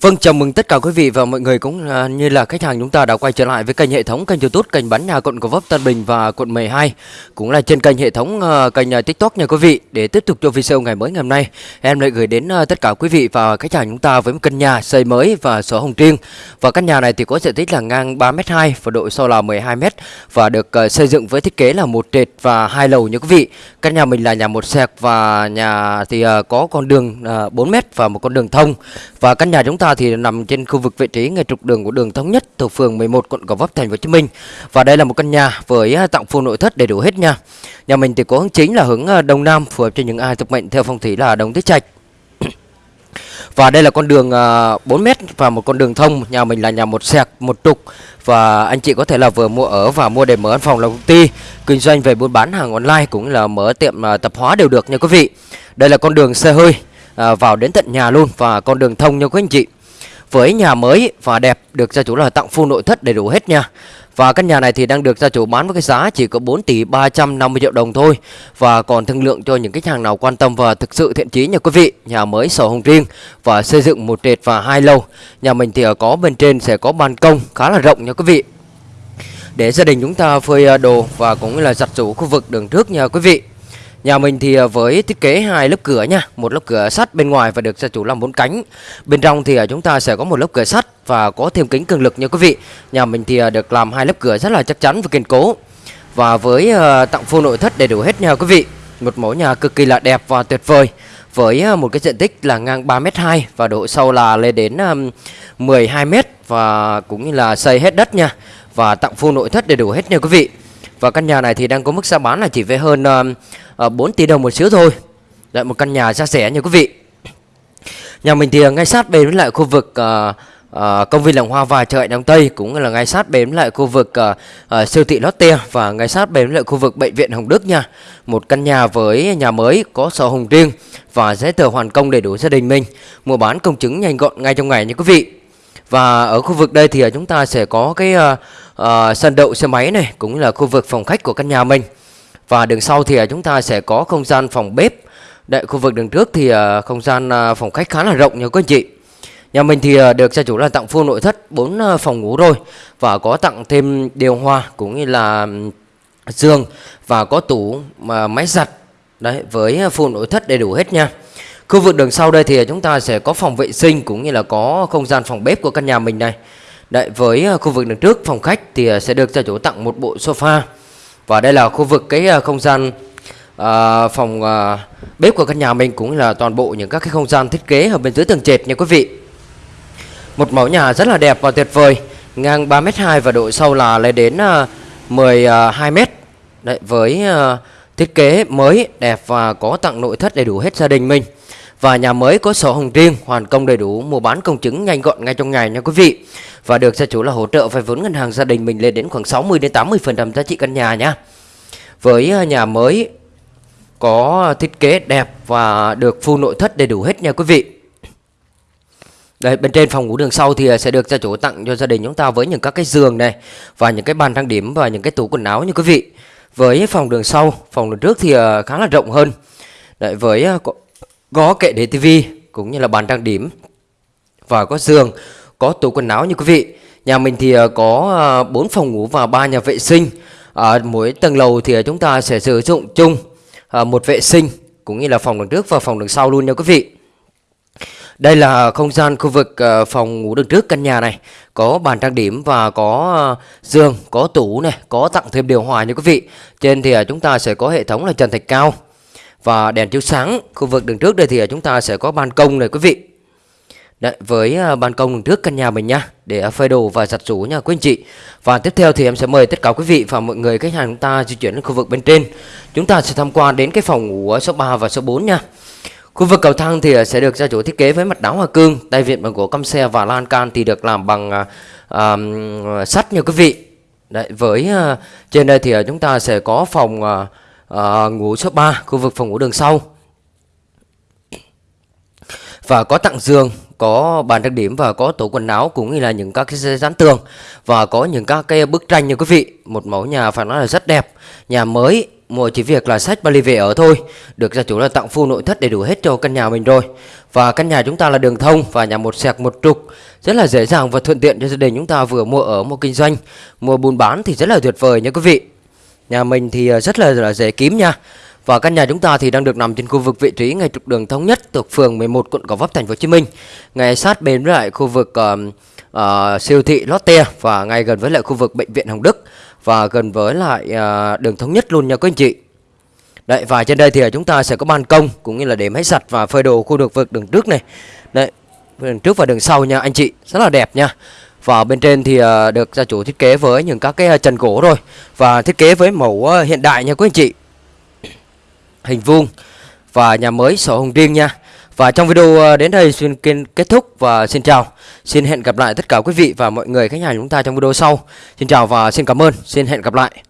Vâng, chào mừng tất cả quý vị và mọi người cũng à, như là khách hàng chúng ta đã quay trở lại với kênh hệ thống kênh YouTube kênh bán nhà quận Gò Vấp Tân Bình và quận 12 cũng là trên kênh hệ thống à, kênh à, TikTok nha quý vị. Để tiếp tục cho video ngày mới ngày hôm nay, em lại gửi đến à, tất cả quý vị và khách hàng chúng ta với một căn nhà xây mới và sổ hồng riêng. Và căn nhà này thì có diện tích là ngang 3m2 và độ sâu là 12m và được à, xây dựng với thiết kế là một trệt và hai lầu nha quý vị. Căn nhà mình là nhà một sẹc và nhà thì à, có con đường à, 4m và một con đường thông. Và căn nhà chúng ta thì nằm trên khu vực vị trí ngay trục đường của đường thống nhất thuộc phường 11 quận Gò Vấp thành phố Hồ Chí Minh. Và đây là một căn nhà với à, tặng full nội thất đầy đủ hết nha. Nhà mình thì có hướng chính là hướng à, đông nam phù hợp cho những ai thuộc mệnh theo phong thủy là đông tứ trạch. Và đây là con đường à, 4m và một con đường thông Nhà mình là nhà một sẹc, một trục Và anh chị có thể là vừa mua ở và mua để mở văn phòng là công ty Kinh doanh về buôn bán hàng online cũng là mở tiệm tập hóa đều được nha quý vị Đây là con đường xe hơi à, vào đến tận nhà luôn Và con đường thông nha quý anh chị với nhà mới và đẹp được gia chủ là tặng full nội thất đầy đủ hết nha. Và căn nhà này thì đang được gia chủ bán với cái giá chỉ có 4 tỷ 350 triệu đồng thôi. Và còn thương lượng cho những khách hàng nào quan tâm và thực sự thiện chí nha quý vị, Nhà mới sổ hồng riêng và xây dựng một trệt và hai lầu. Nhà mình thì có bên trên sẽ có ban công khá là rộng nha quý vị. Để gia đình chúng ta phơi à, đồ và cũng là giặt rũ khu vực đường trước nha quý vị. Nhà mình thì ờ, với thiết kế hai lớp cửa nha, một lớp cửa sắt bên ngoài và được gia chủ làm bốn cánh. Bên trong thì ờ, chúng ta sẽ có một lớp cửa sắt và có thêm kính cường lực nha quý vị. Nhà mình thì ờ, được làm hai lớp cửa rất là chắc chắn và kiên cố. Và với tặng full nội thất đầy đủ hết nha quý vị. Một mẫu nhà cực kỳ là đẹp và tuyệt vời. Với một cái diện tích là ngang 3m2 và độ sâu là lên đến 12m và cũng như là xây hết đất nha. Và tặng full nội thất đầy đủ hết nha quý vị. Và căn nhà này thì đang có mức giá bán là chỉ với hơn Ờ, uh, 4 tỷ đồng một xíu thôi. Lại một căn nhà xa xẻ nha quý vị. Nhà mình thì ờ, ngay sát bên với lại khu vực uh, uh, công viên làng hoa và chợ Đông Tây Cũng là ngay sát bên với lại khu vực uh, uh, siêu thị Lotte Và ngay sát bên với lại khu vực bệnh viện Hồng Đức nha. Một căn nhà với nhà mới có sổ hồng riêng Và giấy tờ hoàn công đầy đủ gia đình mình. Mua bán công chứng nhanh gọn ngay trong ngày nha quý vị. Và ở khu vực đây thì chúng ta sẽ có cái uh, uh, sân đậu xe máy này cũng là khu vực phòng khách của căn nhà mình. Và đường sau thì à, chúng ta sẽ có không gian phòng bếp. Đấy, khu vực đường trước thì à, không gian à, phòng khách khá là rộng nha các anh chị. Nhà mình thì được gia chủ là tặng full nội thất 4 phòng ngủ rồi và có tặng thêm điều hòa cũng như là giường và có tủ mà máy giặt đấy với full nội thất đầy đủ hết nha. Khu vực đường sau đây thì chúng ta sẽ có phòng vệ sinh cũng như là có không gian phòng bếp của căn nhà mình này. Đấy, với khu vực đường trước phòng khách thì sẽ được gia chủ tặng một bộ sofa. Và đây là khu vực cái ờ, không gian à, phòng à, bếp của căn nhà mình cũng là toàn bộ những các cái không gian thiết kế ở bên dưới tầng trệt nha quý vị. Một mẫu nhà rất là đẹp và tuyệt vời, ngang 3m2 và độ sâu là lên đến à, 12m. Đấy, với à, thiết kế mới đẹp và có tặng nội thất đầy đủ hết gia đình mình. Và nhà mới có sổ hồng riêng, hoàn công đầy đủ, mua bán công chứng nhanh gọn ngay trong ngày nha quý vị. Và được gia chủ là hỗ trợ vay vốn ngân hàng gia đình mình lên đến khoảng 60 đến 80% giá trị căn nhà nhá. Với à, nhà mới có thiết kế đẹp và được full nội thất đầy đủ hết nha quý vị. Đây, bên trên phòng ngủ đường sau thì à, sẽ được gia chủ tặng cho gia đình chúng ta với những các cái giường này và những cái bàn trang điểm và những cái tủ quần áo như quý vị. Với phòng đường sau, phòng đường trước thì à, khá là rộng hơn. Đấy, với có kệ để tivi cũng như là bàn trang điểm và có giường, có tủ quần áo như quý vị. Nhà mình thì ờ, có ờ, 4 phòng ngủ và 3 nhà vệ sinh. Ở mỗi tầng lầu thì chúng ta sẽ sử dụng chung một vệ sinh cũng như là phòng đường trước và phòng đường sau luôn nha quý vị. Đây là không gian khu vực phòng ngủ đường trước căn nhà này Có bàn trang điểm và có giường, có tủ này, có tặng thêm điều hòa nha quý vị Trên thì chúng ta sẽ có hệ thống là trần thạch cao và đèn chiếu sáng khu vực đường trước đây thì à, chúng ta sẽ có ban công này quý vị. Đấy, với à, ban công đường trước căn nhà mình nha để phơi đồ và giặt rũ nha quý anh chị. Và tiếp theo thì em sẽ mời tất cả quý vị và mọi người khách hàng chúng ta di chuyển đến khu vực bên trên. Chúng ta sẽ tham quan đến cái phòng ngủ số 3 và số 4 nha. Khu vực cầu thang thì à, sẽ được gia chủ thiết kế với mặt đá hoa cương tay vịn bằng gỗ căm xe và lan can thì được làm bằng uh, uh, sắt nha quý vị. Đấy, với uh, trên đây thì uh, chúng ta sẽ có phòng uh, à, ngủ số 3 khu vực phòng ngủ đường sau. Và có tặng giường có bàn trang điểm và có tủ quần áo cũng như là những các cái dán tường. Và có những các cái bức tranh như quý vị. Một mẫu nhà phải nói là rất đẹp. Nhà mới mua chỉ việc là sách vali về ở thôi. Được gia chủ là tặng full nội thất đầy đủ hết cho căn nhà mình rồi. Và căn nhà chúng ta là đường thông và nhà một sẹc một trục. Rất là dễ dàng và thuận tiện cho gia đình chúng ta vừa mua ở mua kinh doanh. Mua buôn bán thì rất là tuyệt vời nha quý vị nhà mình thì ờ, rất là, là dễ kiếm nha và căn nhà chúng ta thì đang được nằm trên khu vực vị trí ngay trục đường thống nhất thuộc phường 11 quận Gò Vấp thành phố Hồ Chí Minh ngay sát bên với lại khu vực uh, uh, siêu thị Lotte và ngay gần với lại khu vực bệnh viện Hồng Đức và gần với lại uh, đường thống nhất luôn nha quý anh chị. Đấy và trên đây thì chúng ta sẽ có ban công cũng như là để máy giặt và phơi đồ khu vực vực đường trước này. Đấy, đường trước và đường sau nha anh chị, rất là đẹp nha. Và bên trên thì ờ, được gia chủ thiết kế với những các cái ờ, trần gỗ rồi và thiết kế với mẫu ờ, hiện đại nha quý anh chị. Hình vuông và nhà mới sổ hồng riêng nha. Và trong video đến đây xin kết thúc và xin chào. Xin hẹn gặp lại tất cả quý vị và mọi người khách hàng chúng ta trong video sau. Xin chào và xin cảm ơn. Xin hẹn gặp lại.